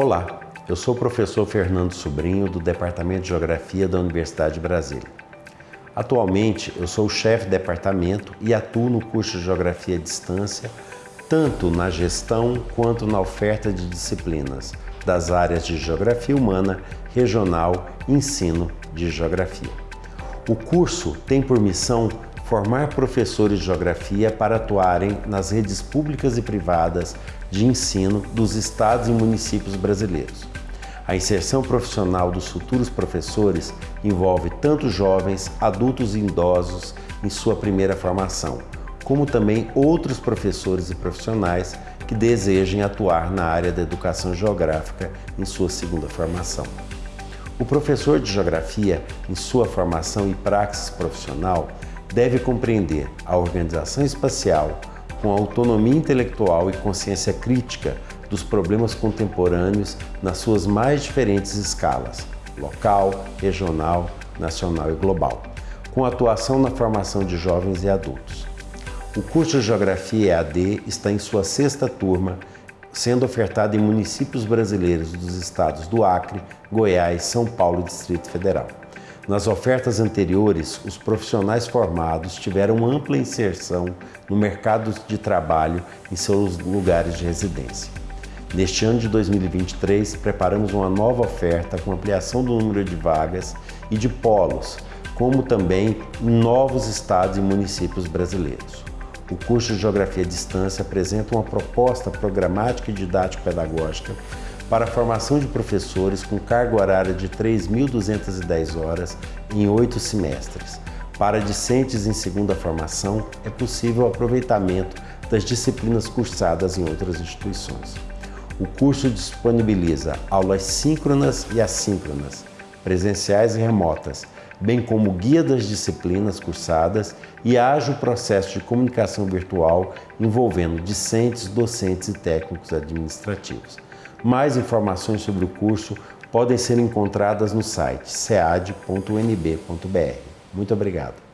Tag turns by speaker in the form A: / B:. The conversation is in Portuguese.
A: Olá, eu sou o professor Fernando Sobrinho do Departamento de Geografia da Universidade de Brasília. Atualmente, eu sou o chefe de departamento e atuo no curso de Geografia à Distância, tanto na gestão quanto na oferta de disciplinas das áreas de Geografia Humana, Regional e Ensino de Geografia. O curso tem por missão formar professores de Geografia para atuarem nas redes públicas e privadas de ensino dos estados e municípios brasileiros. A inserção profissional dos futuros professores envolve tanto jovens, adultos e idosos em sua primeira formação, como também outros professores e profissionais que desejem atuar na área da educação geográfica em sua segunda formação. O professor de Geografia, em sua formação e praxis profissional, deve compreender a organização espacial com autonomia intelectual e consciência crítica dos problemas contemporâneos nas suas mais diferentes escalas, local, regional, nacional e global, com atuação na formação de jovens e adultos. O curso de Geografia EAD está em sua sexta turma, sendo ofertado em municípios brasileiros dos estados do Acre, Goiás, São Paulo e Distrito Federal. Nas ofertas anteriores, os profissionais formados tiveram ampla inserção no mercado de trabalho em seus lugares de residência. Neste ano de 2023, preparamos uma nova oferta com ampliação do número de vagas e de polos, como também em novos estados e municípios brasileiros. O curso de Geografia à Distância apresenta uma proposta programática e didático-pedagógica para a formação de professores com carga horária de 3.210 horas em oito semestres. Para discentes em segunda formação, é possível o aproveitamento das disciplinas cursadas em outras instituições. O curso disponibiliza aulas síncronas e assíncronas, presenciais e remotas, bem como guia das disciplinas cursadas e ágil processo de comunicação virtual envolvendo discentes, docentes e técnicos administrativos. Mais informações sobre o curso podem ser encontradas no site cead.unb.br. Muito obrigado.